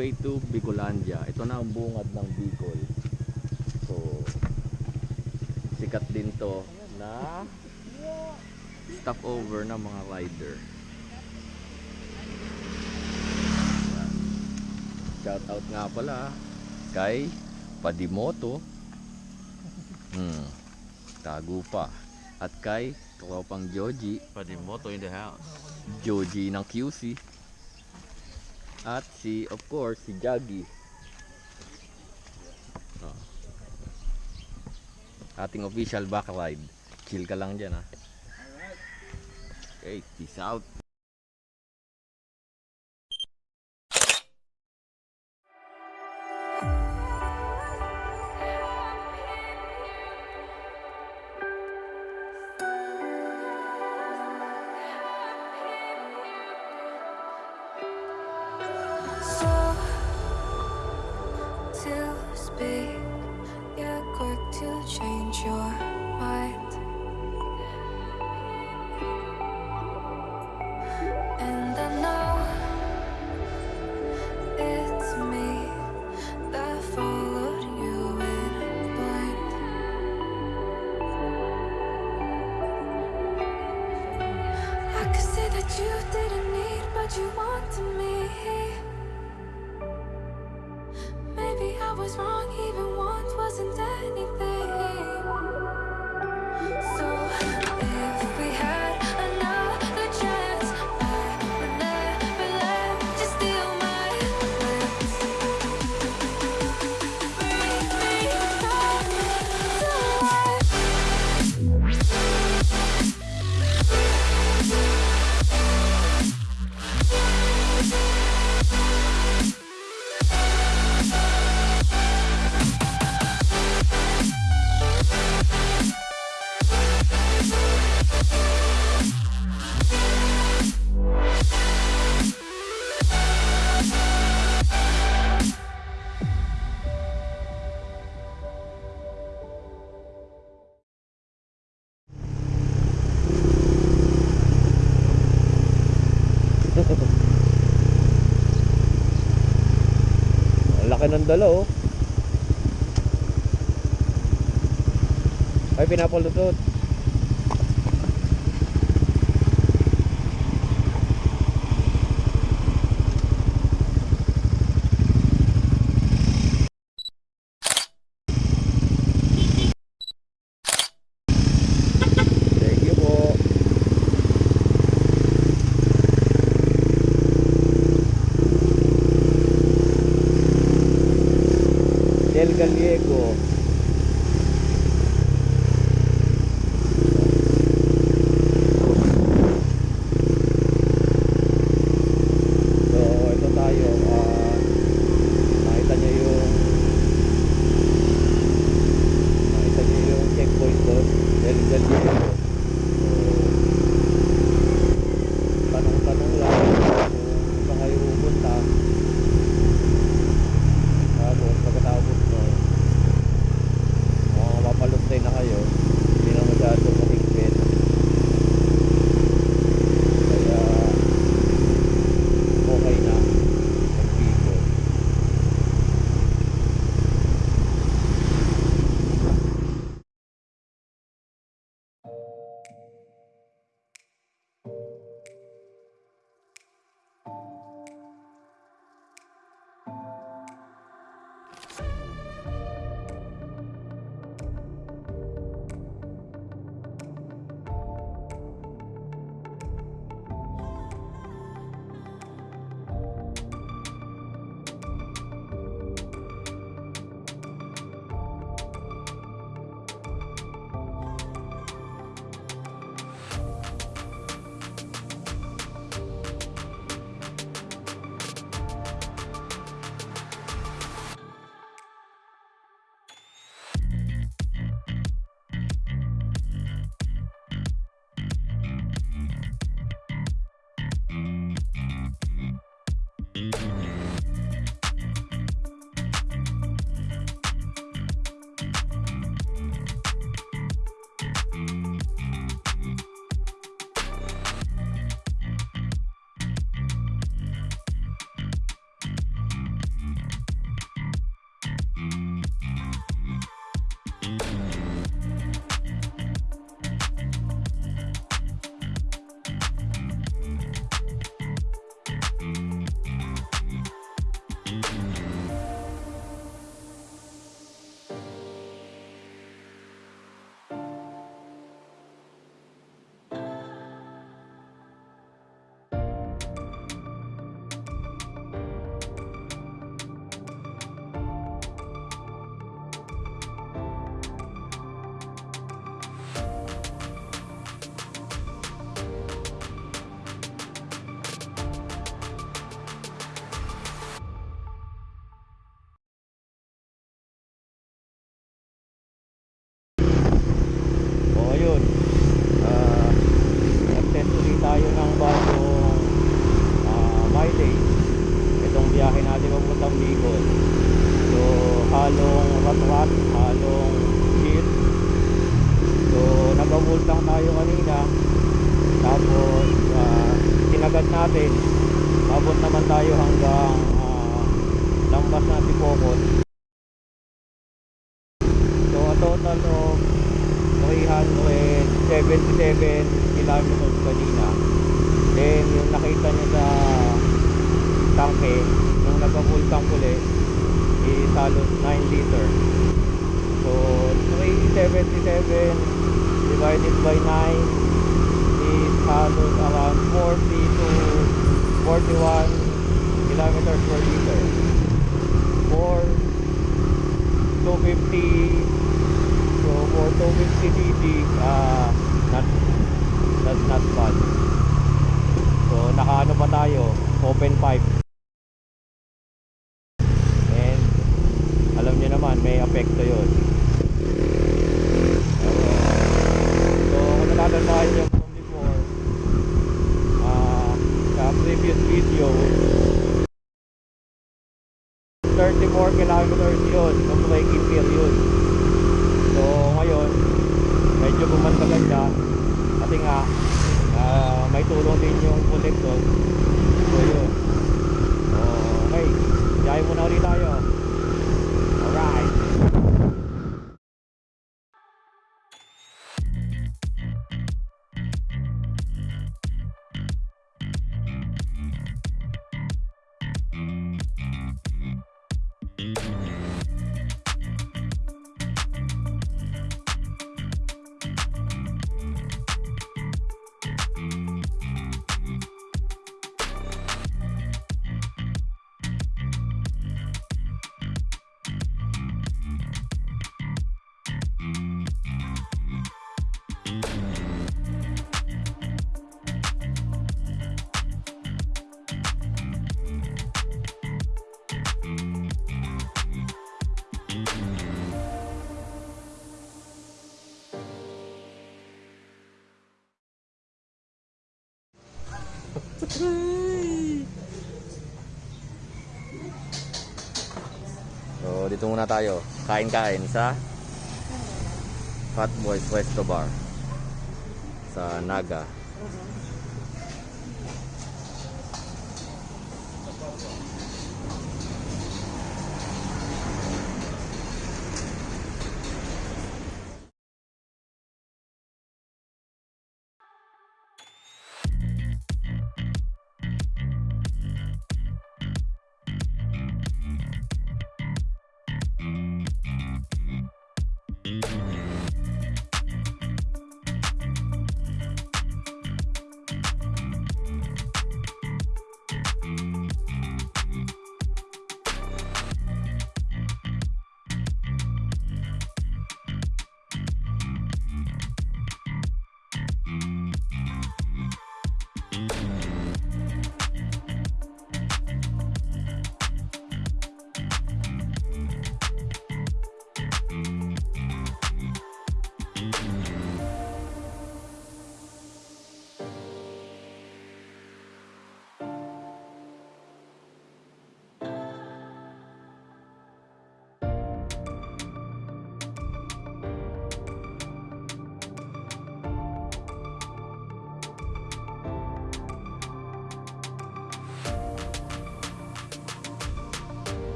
way to Bicolandia. Ito na ang bungad ng Bicol. So, sikat din to na stop over ng mga rider. Shout out nga pala kay Padimoto. Hmm. Tago pa. At kay Tropang Joji. Padimoto in the house. Joji ng QC. At si, of course, si Jaggy. Oh. Ating official back ride. Chill ka lang dyan ha. Okay, peace out. Maybe I was wrong, even once wasn't anything. ng dala oh. Ay pinapaludot riesgo kilometers per liter. Or 250 so for 250 cc uh, not, that's not bad. So nakaano pa tayo? Open pipe. naman talaga. Kasi nga uh, may tulong din yung collector so yun. Okay, jahe muna ulit tayo. Dito muna tayo. Kain-kain sa Hot Boys Resto Bar sa Naga.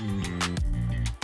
Mm-hmm.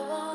I want.